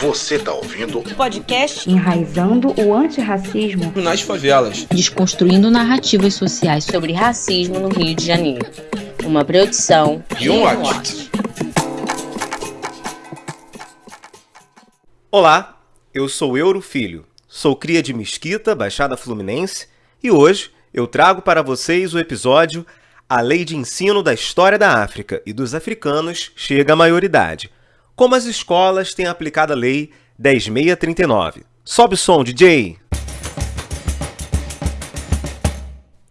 Você está ouvindo o podcast Enraizando o Antirracismo. Nas Favelas, desconstruindo narrativas sociais sobre racismo no Rio de Janeiro. Uma produção e um watch. Olá, eu sou Euro Filho, sou cria de Mesquita, Baixada Fluminense, e hoje eu trago para vocês o episódio A Lei de Ensino da História da África e dos Africanos chega à maioridade como as escolas têm aplicado a Lei 10.639. Sobe o som, DJ!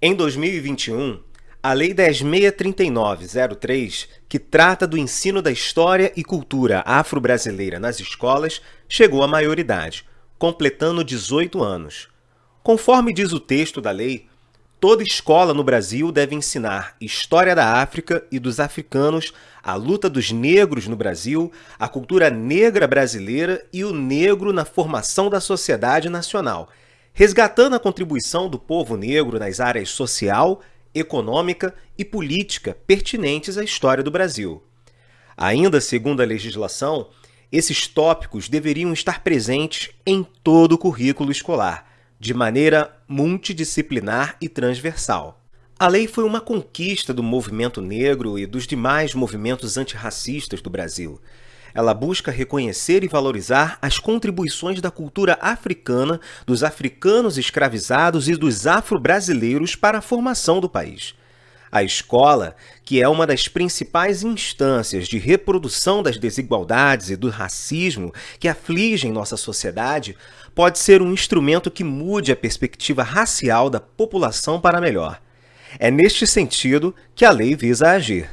Em 2021, a Lei 10.639-03, que trata do ensino da história e cultura afro-brasileira nas escolas, chegou à maioridade, completando 18 anos. Conforme diz o texto da lei, Toda escola no Brasil deve ensinar história da África e dos africanos, a luta dos negros no Brasil, a cultura negra brasileira e o negro na formação da sociedade nacional, resgatando a contribuição do povo negro nas áreas social, econômica e política pertinentes à história do Brasil. Ainda segundo a legislação, esses tópicos deveriam estar presentes em todo o currículo escolar, de maneira multidisciplinar e transversal. A lei foi uma conquista do movimento negro e dos demais movimentos antirracistas do Brasil. Ela busca reconhecer e valorizar as contribuições da cultura africana, dos africanos escravizados e dos afro-brasileiros para a formação do país. A escola, que é uma das principais instâncias de reprodução das desigualdades e do racismo que afligem nossa sociedade, pode ser um instrumento que mude a perspectiva racial da população para melhor. É neste sentido que a lei visa agir.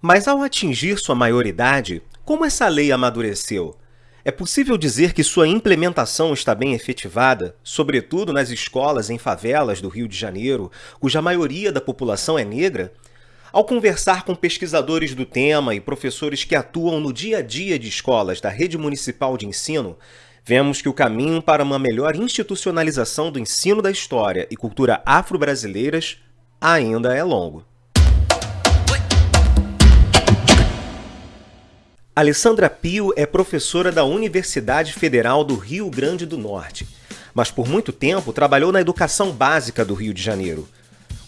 Mas ao atingir sua maioridade, como essa lei amadureceu? É possível dizer que sua implementação está bem efetivada, sobretudo nas escolas em favelas do Rio de Janeiro, cuja maioria da população é negra? Ao conversar com pesquisadores do tema e professores que atuam no dia a dia de escolas da rede municipal de ensino, vemos que o caminho para uma melhor institucionalização do ensino da história e cultura afro-brasileiras ainda é longo. Alessandra Pio é professora da Universidade Federal do Rio Grande do Norte, mas por muito tempo trabalhou na educação básica do Rio de Janeiro.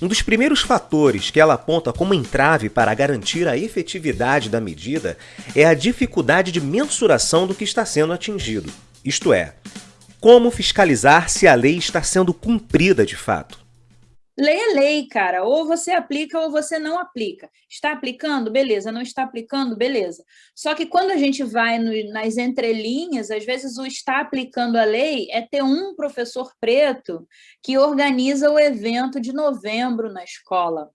Um dos primeiros fatores que ela aponta como entrave para garantir a efetividade da medida é a dificuldade de mensuração do que está sendo atingido, isto é, como fiscalizar se a lei está sendo cumprida de fato. Lei é lei, cara. Ou você aplica ou você não aplica. Está aplicando? Beleza. Não está aplicando? Beleza. Só que quando a gente vai no, nas entrelinhas, às vezes o está aplicando a lei é ter um professor preto que organiza o evento de novembro na escola.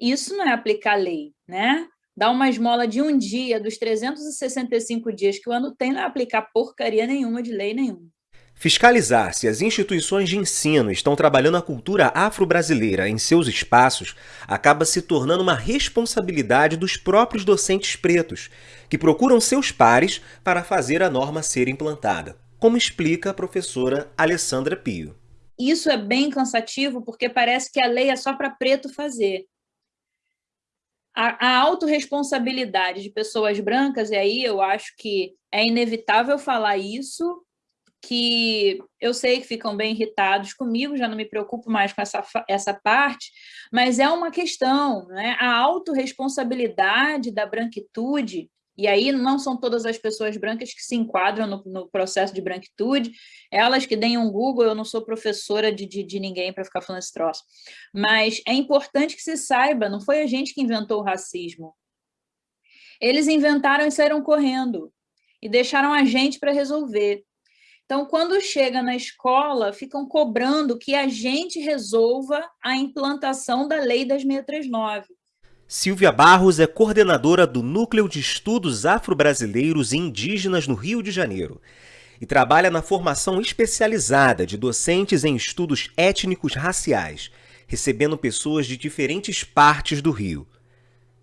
Isso não é aplicar lei, né? Dar uma esmola de um dia, dos 365 dias que o ano tem, não é aplicar porcaria nenhuma de lei nenhuma. Fiscalizar se as instituições de ensino estão trabalhando a cultura afro-brasileira em seus espaços acaba se tornando uma responsabilidade dos próprios docentes pretos, que procuram seus pares para fazer a norma ser implantada, como explica a professora Alessandra Pio. Isso é bem cansativo porque parece que a lei é só para preto fazer. A, a autorresponsabilidade de pessoas brancas, e aí eu acho que é inevitável falar isso, que eu sei que ficam bem irritados comigo, já não me preocupo mais com essa, essa parte, mas é uma questão, né? a autorresponsabilidade da branquitude, e aí não são todas as pessoas brancas que se enquadram no, no processo de branquitude, elas que deem um Google, eu não sou professora de, de, de ninguém para ficar falando esse troço, mas é importante que se saiba, não foi a gente que inventou o racismo, eles inventaram e saíram correndo, e deixaram a gente para resolver. Então, quando chega na escola, ficam cobrando que a gente resolva a implantação da Lei das 639. Silvia Barros é coordenadora do Núcleo de Estudos Afro-Brasileiros e Indígenas no Rio de Janeiro e trabalha na formação especializada de docentes em estudos étnicos raciais, recebendo pessoas de diferentes partes do Rio.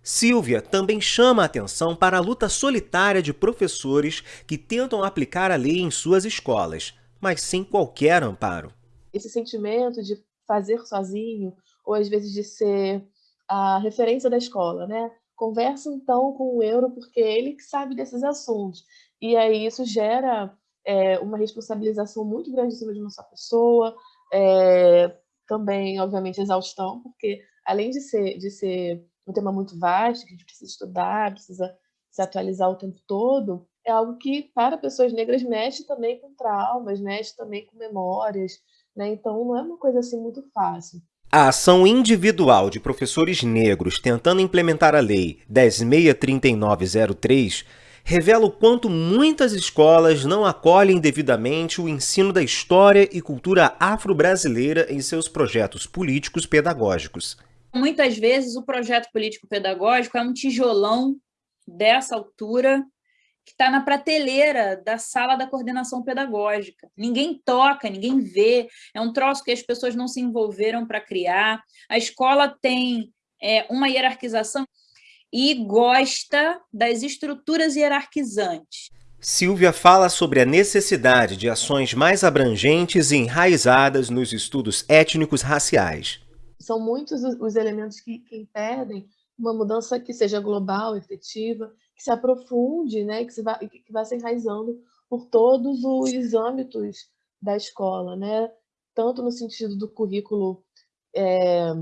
Silvia também chama a atenção para a luta solitária de professores que tentam aplicar a lei em suas escolas, mas sem qualquer amparo. Esse sentimento de fazer sozinho, ou às vezes de ser a referência da escola, né? conversa então com o euro, porque é ele que sabe desses assuntos. E aí isso gera é, uma responsabilização muito grande em cima de uma só pessoa, é, também, obviamente, exaustão, porque além de ser, de ser um tema muito vasto, que a gente precisa estudar, precisa se atualizar o tempo todo, é algo que, para pessoas negras, mexe também com traumas, mexe também com memórias, né? Então, não é uma coisa assim muito fácil. A ação individual de professores negros tentando implementar a Lei 10.63903 revela o quanto muitas escolas não acolhem devidamente o ensino da história e cultura afro-brasileira em seus projetos políticos pedagógicos. Muitas vezes o projeto político pedagógico é um tijolão dessa altura que está na prateleira da sala da coordenação pedagógica. Ninguém toca, ninguém vê, é um troço que as pessoas não se envolveram para criar. A escola tem é, uma hierarquização e gosta das estruturas hierarquizantes. Silvia fala sobre a necessidade de ações mais abrangentes e enraizadas nos estudos étnicos raciais. São muitos os elementos que, que impedem uma mudança que seja global, efetiva, que se aprofunde, né, que, se vá, que vá se enraizando por todos os âmbitos da escola, né? tanto no sentido do currículo é,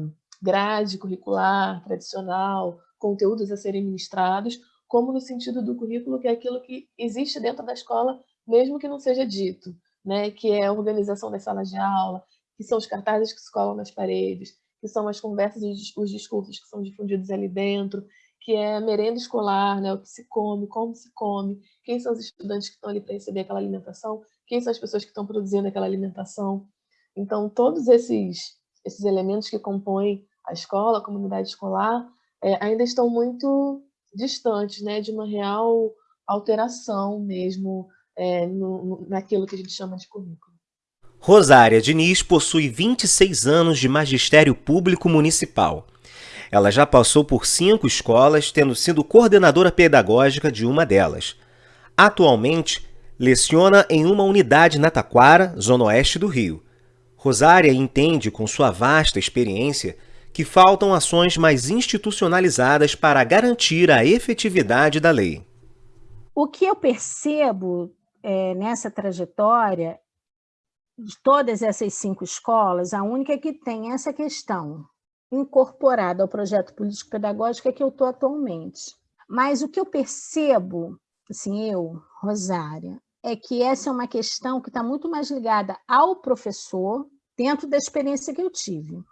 grade curricular, tradicional, conteúdos a serem ministrados, como no sentido do currículo, que é aquilo que existe dentro da escola, mesmo que não seja dito, né? que é a organização das salas de aula, que são os cartazes que se colam nas paredes, que são as conversas e os discursos que são difundidos ali dentro, que é merenda escolar, né, o que se come, como se come, quem são os estudantes que estão ali para receber aquela alimentação, quem são as pessoas que estão produzindo aquela alimentação. Então, todos esses, esses elementos que compõem a escola, a comunidade escolar, é, ainda estão muito distantes né, de uma real alteração mesmo é, no, naquilo que a gente chama de currículo. Rosária Diniz possui 26 anos de magistério público municipal. Ela já passou por cinco escolas, tendo sido coordenadora pedagógica de uma delas. Atualmente, leciona em uma unidade na Taquara, zona oeste do Rio. Rosária entende, com sua vasta experiência, que faltam ações mais institucionalizadas para garantir a efetividade da lei. O que eu percebo é, nessa trajetória de todas essas cinco escolas, a única que tem essa questão incorporada ao projeto político-pedagógico é que eu estou atualmente. Mas o que eu percebo, assim, eu, Rosária, é que essa é uma questão que está muito mais ligada ao professor, dentro da experiência que eu tive,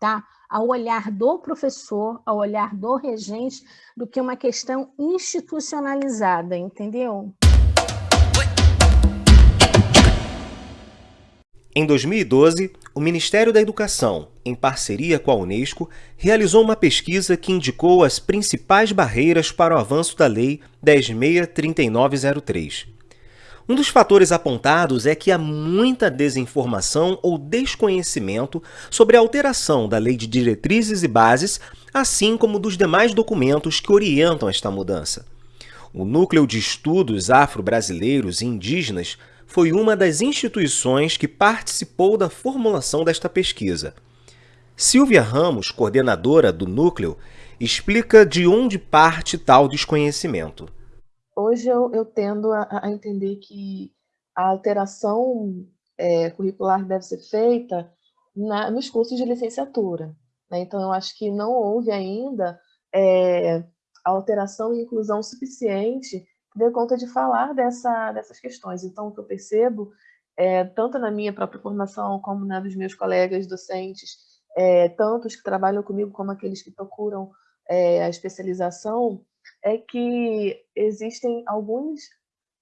tá? ao olhar do professor, ao olhar do regente, do que uma questão institucionalizada, entendeu? Em 2012, o Ministério da Educação, em parceria com a Unesco, realizou uma pesquisa que indicou as principais barreiras para o avanço da Lei 10.63903. Um dos fatores apontados é que há muita desinformação ou desconhecimento sobre a alteração da Lei de Diretrizes e Bases, assim como dos demais documentos que orientam esta mudança. O Núcleo de Estudos Afro-Brasileiros e Indígenas foi uma das instituições que participou da formulação desta pesquisa. Silvia Ramos, coordenadora do núcleo, explica de onde parte tal desconhecimento. Hoje eu, eu tendo a, a, entender que a alteração é, curricular deve ser feita na, nos cursos de licenciatura. Né? Então, eu acho que não houve ainda é, alteração e inclusão suficiente dê conta de falar dessa, dessas questões. Então, o que eu percebo, é, tanto na minha própria formação, como na dos meus colegas docentes, é, tanto os que trabalham comigo como aqueles que procuram é, a especialização, é que existem alguns,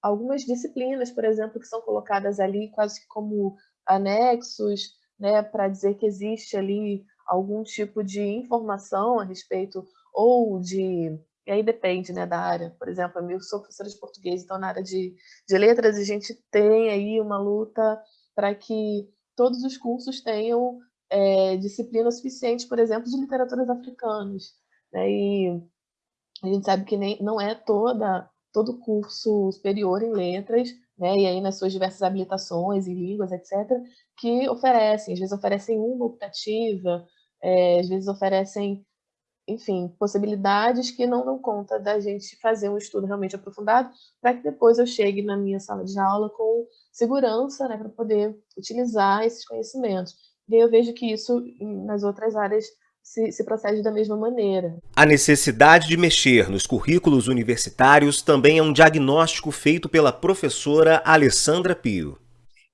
algumas disciplinas, por exemplo, que são colocadas ali quase como anexos, né, para dizer que existe ali algum tipo de informação a respeito ou de e aí depende né, da área. Por exemplo, eu sou professora de português, então na área de, de letras a gente tem aí uma luta para que todos os cursos tenham é, disciplina suficiente, por exemplo, de literaturas africanas. Né? E a gente sabe que nem, não é toda, todo curso superior em letras, né? e aí nas suas diversas habilitações em línguas, etc., que oferecem. Às vezes oferecem uma optativa, é, às vezes oferecem enfim, possibilidades que não dão conta da gente fazer um estudo realmente aprofundado, para que depois eu chegue na minha sala de aula com segurança, né, para poder utilizar esses conhecimentos. E eu vejo que isso nas outras áreas se, se, procede da mesma maneira. A necessidade de mexer nos currículos universitários também é um diagnóstico feito pela professora Alessandra Pio.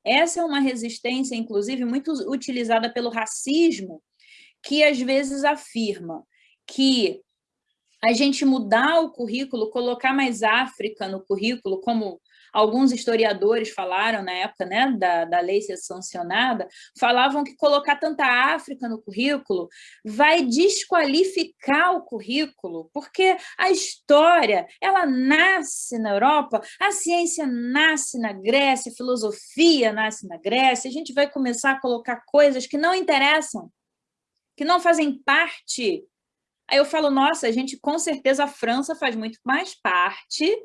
Essa é uma resistência, inclusive, muito utilizada pelo racismo, que às vezes afirma que a gente mudar o currículo, colocar mais África no currículo, como alguns historiadores falaram na época né, da, da lei ser sancionada, falavam que colocar tanta África no currículo vai desqualificar o currículo, porque a história, ela nasce na Europa, a ciência nasce na Grécia, a filosofia nasce na Grécia, a gente vai começar a colocar coisas que não interessam, que não fazem parte Aí eu falo, nossa, a gente com certeza a França faz muito mais parte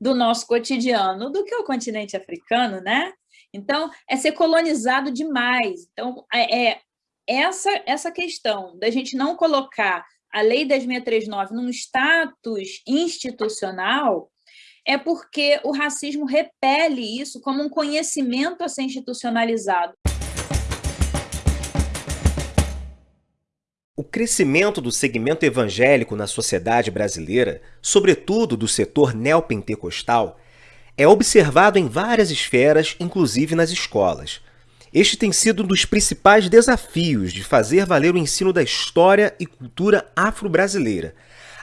do nosso cotidiano do que o continente africano, né? Então, é ser colonizado demais. Então, é, é essa, essa questão da gente não colocar a Lei 10.639 num status institucional é porque o racismo repele isso como um conhecimento a ser institucionalizado. O crescimento do segmento evangélico na sociedade brasileira, sobretudo do setor neopentecostal, é observado em várias esferas, inclusive nas escolas. Este tem sido um dos principais desafios de fazer valer o ensino da história e cultura afro-brasileira,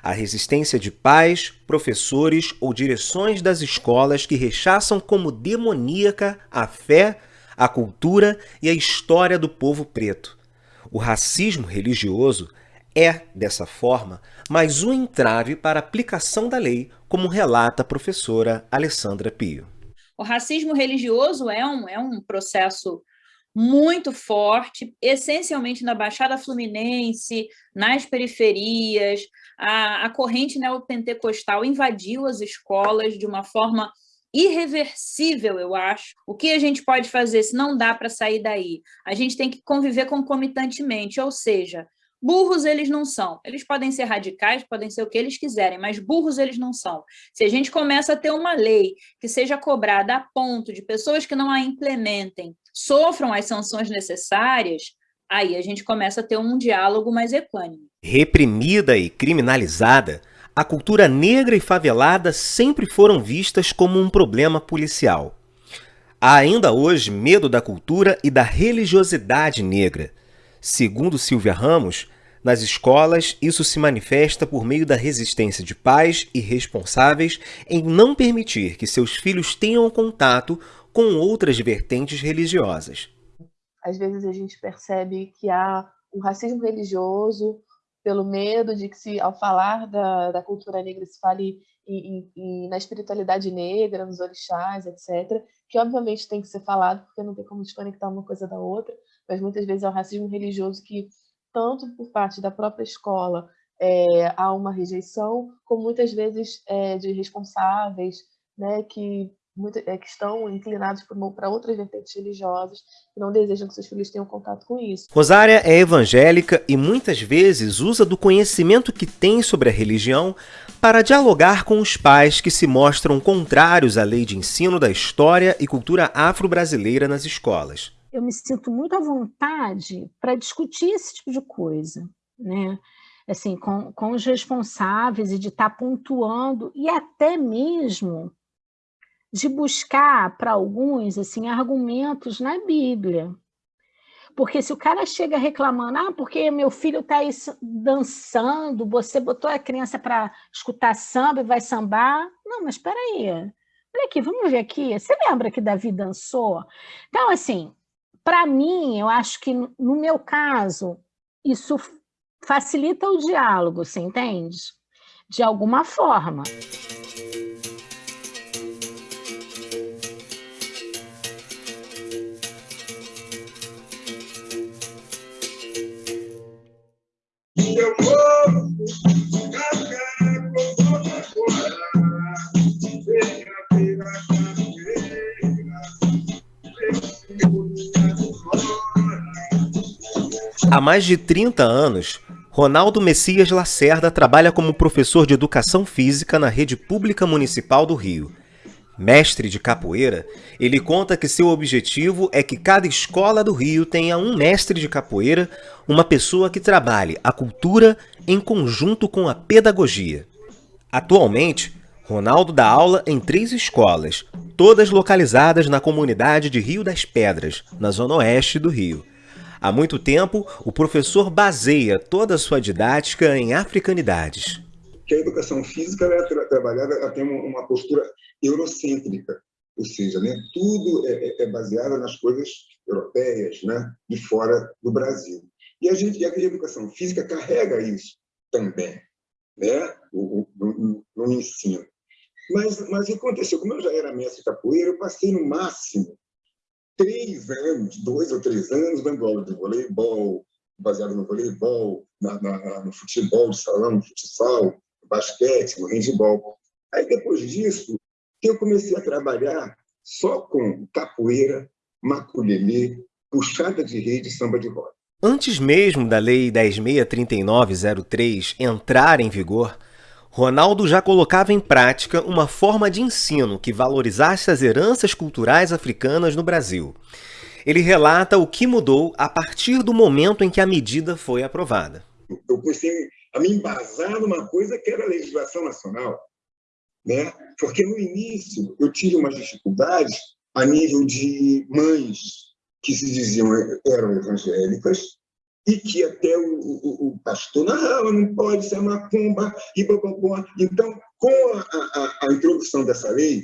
a resistência de pais, professores ou direções das escolas que rechaçam como demoníaca a fé, a cultura e a história do povo preto. O racismo religioso é, dessa forma, mais um entrave para a aplicação da lei, como relata a professora Alessandra Pio. O racismo religioso é um, é um processo muito forte, essencialmente na Baixada Fluminense, nas periferias, a, a corrente neopentecostal invadiu as escolas de uma forma irreversível, eu acho. O que a gente pode fazer se não dá para sair daí? A gente tem que conviver concomitantemente, ou seja, burros eles não são. Eles podem ser radicais, podem ser o que eles quiserem, mas burros eles não são. Se a gente começa a ter uma lei que seja cobrada a ponto de pessoas que não a implementem sofram as sanções necessárias, aí a gente começa a ter um diálogo mais equânime. Reprimida e criminalizada, a cultura negra e favelada sempre foram vistas como um problema policial. Há ainda hoje medo da cultura e da religiosidade negra. Segundo Silvia Ramos, nas escolas, isso se manifesta por meio da resistência de pais e responsáveis em não permitir que seus filhos tenham contato com outras vertentes religiosas. Às vezes a gente percebe que há um racismo religioso, pelo medo de que se ao falar da, da cultura negra se fale em, em, na espiritualidade negra, nos orixás, etc., que obviamente tem que ser falado, porque não tem como desconectar uma coisa da outra, mas muitas vezes é o racismo religioso que, tanto por parte da própria escola, é, há uma rejeição, como muitas vezes é, de responsáveis, né, que muito, é, que estão inclinados para outras vertentes religiosas que não desejam que seus filhos tenham contato com isso. Rosária é evangélica e muitas vezes usa do conhecimento que tem sobre a religião para dialogar com os pais que se mostram contrários à lei de ensino da história e cultura afro-brasileira nas escolas. Eu me sinto muito à vontade para discutir esse tipo de coisa, né? Assim, com, com os responsáveis e de estar tá pontuando e até mesmo de buscar para alguns assim argumentos na Bíblia. Porque se o cara chega reclamando, ah, porque meu filho está aí dançando, você botou a criança para escutar samba e vai sambar. Não, mas espera aí. Olha aqui, vamos ver aqui. Você lembra que Davi dançou? Então, assim, para mim, eu acho que no meu caso, isso facilita o diálogo, você entende? De alguma forma. Há mais de 30 anos, Ronaldo Messias Lacerda trabalha como professor de educação física na rede pública municipal do Rio. Mestre de capoeira, ele conta que seu objetivo é que cada escola do Rio tenha um mestre de capoeira, uma pessoa que trabalhe a cultura em conjunto com a pedagogia. Atualmente, Ronaldo dá aula em três escolas, todas localizadas na comunidade de Rio das Pedras, na zona oeste do Rio. Há muito tempo, o professor baseia toda a sua didática em africanidades. Que a educação física é tra trabalhada, ela tem uma postura eurocêntrica, ou seja, né, tudo é, é, é baseado nas coisas europeias, né, de fora do Brasil. E a gente, e a educação física carrega isso também, né, no, no, no ensino. Mas, mas o que aconteceu? Como eu já era mestre capoeira, eu passei no máximo três anos, dois ou três anos, dando aula de voleibol, baseado no voleibol, na, na, no futebol de salão, no futsal, no basquete, no handball. Aí, depois disso, eu comecei a trabalhar só com capoeira, maculelê, puxada de rede e samba de roda. Antes mesmo da Lei 10.639.03 entrar em vigor, Ronaldo já colocava em prática uma forma de ensino que valorizasse as heranças culturais africanas no Brasil. Ele relata o que mudou a partir do momento em que a medida foi aprovada. Eu comecei a me embasar numa coisa que era a legislação nacional, né? porque no início eu tive umas dificuldades a nível de mães que se diziam eram evangélicas e que até o, o, o pastor narrava, não pode ser macumba, e blá, Então, com a, a, a, introdução dessa lei,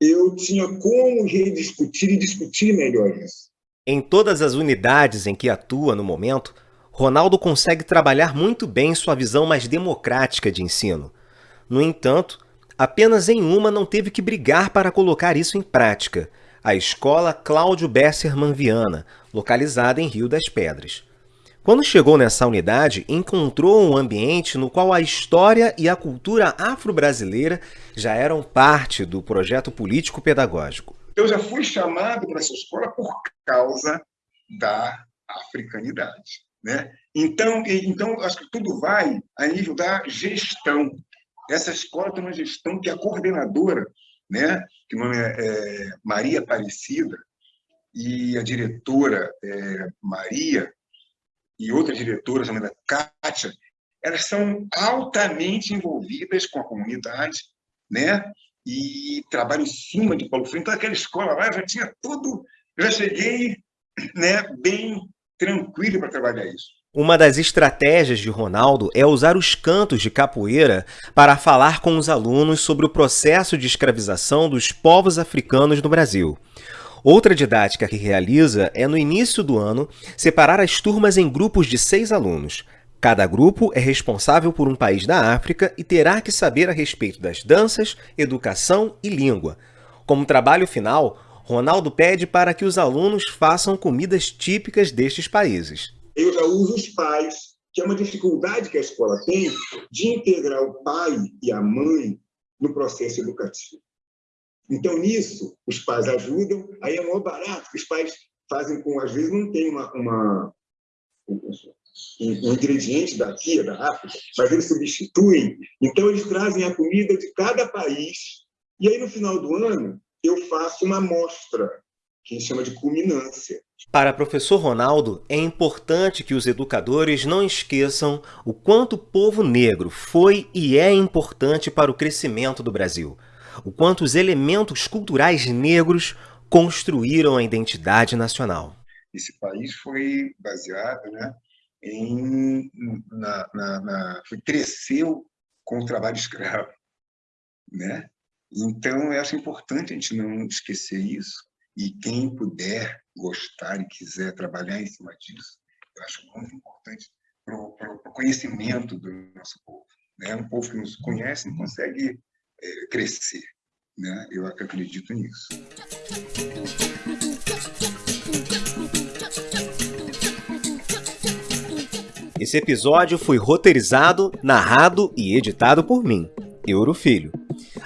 eu tinha como rediscutir e discutir melhor isso. Em todas as unidades em que atua no momento, Ronaldo consegue trabalhar muito bem sua visão mais democrática de ensino. No entanto, apenas em uma não teve que brigar para colocar isso em prática – a Escola Cláudio Besserman Viana, localizada em Rio das Pedras. Quando chegou nessa unidade, encontrou um ambiente no qual a história e a cultura afro-brasileira já eram parte do projeto político-pedagógico. Eu já fui chamado para essa escola por causa da africanidade. Né? Então, então, acho que tudo vai a nível da gestão. Essa escola tem uma gestão que a coordenadora né? que o nome é, é Maria Aparecida, e a diretora é, Maria, e outra diretora chamada Kátia, elas são altamente envolvidas com a comunidade, né? e trabalham em cima de Paulo Freire. Então, aquela escola lá, já tinha tudo, já cheguei né, bem tranquilo para trabalhar isso. Uma das estratégias de Ronaldo é usar os cantos de capoeira para falar com os alunos sobre o processo de escravização dos povos africanos no Brasil. Outra didática que realiza é, no início do ano, separar as turmas em grupos de seis alunos. Cada grupo é responsável por um país da África e terá que saber a respeito das danças, educação e língua. Como trabalho final, Ronaldo pede para que os alunos façam comidas típicas destes países eu já uso os pais, que é uma dificuldade que a escola tem de integrar o pai e a mãe no processo educativo. Então, nisso, os pais ajudam, aí é maior barato, que os pais fazem com, às vezes, não tem uma, uma um, ingrediente daqui, da África, mas eles substituem. Então, eles trazem a comida de cada país, e aí, no final do ano, eu faço uma amostra, que a gente chama de culminância. Para professor Ronaldo, é importante que os educadores não esqueçam o quanto o povo negro foi e é importante para o crescimento do Brasil, o quanto os elementos culturais negros construíram a identidade nacional. Esse país foi baseado né, em... Na, na, na, foi, cresceu com o trabalho escravo. Né? Então, eu acho importante a gente não esquecer isso, e quem puder gostar e quiser trabalhar em cima disso, eu acho muito importante para o conhecimento do nosso povo. Né? Um povo que nos conhece não consegue é, crescer. Né? Eu acredito nisso. Esse episódio foi roteirizado, narrado e editado por mim, Euro Filho.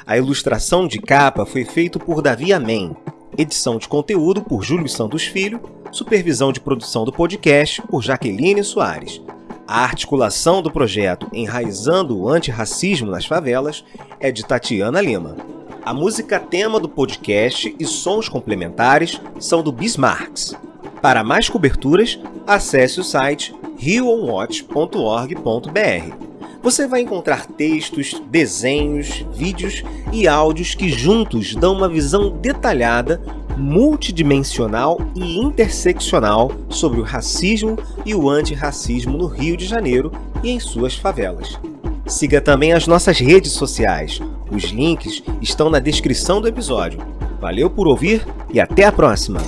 A ilustração de capa foi feita por Davi Amém edição de conteúdo por Júlio Santos Filho, supervisão de produção do podcast por Jaqueline Soares. A articulação do projeto Enraizando o Antirracismo nas Favelas é de Tatiana Lima. A música tema do podcast e sons complementares são do Bismarcks. Para mais coberturas, acesse o site rioonwatch.org.br. Você vai encontrar textos, desenhos, vídeos e áudios que juntos dão uma visão detalhada, multidimensional e interseccional sobre o racismo e o antirracismo no Rio de Janeiro e em suas favelas. Siga também as nossas redes sociais. Os links estão na descrição do episódio. Valeu por ouvir e até a próxima!